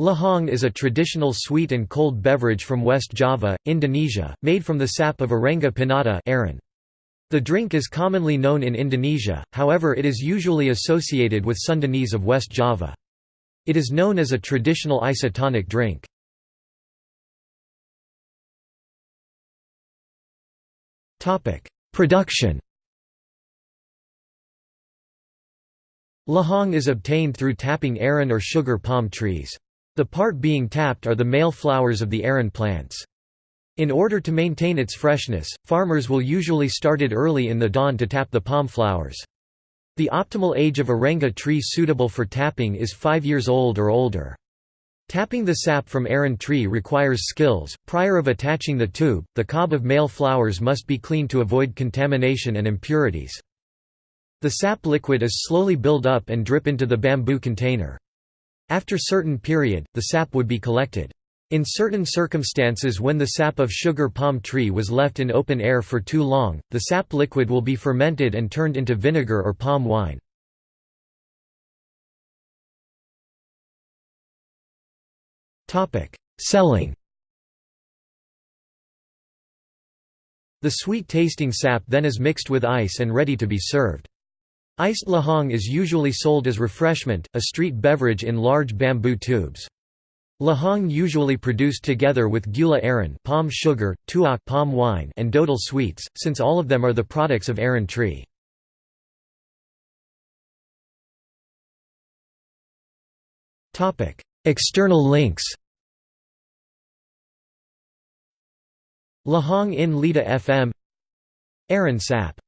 Lahang is a traditional sweet and cold beverage from West Java, Indonesia, made from the sap of Arenga pinnata aren. The drink is commonly known in Indonesia, however it is usually associated with Sundanese of West Java. It is known as a traditional isotonic drink. Production Lahang is obtained through tapping aren or sugar palm trees. The part being tapped are the male flowers of the aren plants. In order to maintain its freshness, farmers will usually start it early in the dawn to tap the palm flowers. The optimal age of Arenga tree suitable for tapping is 5 years old or older. Tapping the sap from aren tree requires skills. Prior of attaching the tube, the cob of male flowers must be cleaned to avoid contamination and impurities. The sap liquid is slowly build up and drip into the bamboo container. After certain period, the sap would be collected. In certain circumstances when the sap of sugar palm tree was left in open air for too long, the sap liquid will be fermented and turned into vinegar or palm wine. Selling The sweet-tasting sap then is mixed with ice and ready to be served. Iced lahang is usually sold as refreshment, a street beverage in large bamboo tubes. Lahang usually produced together with gula aren palm sugar, tuak palm wine and dodol sweets, since all of them are the products of aren tree. External links Lahang in Lida FM Aren Sap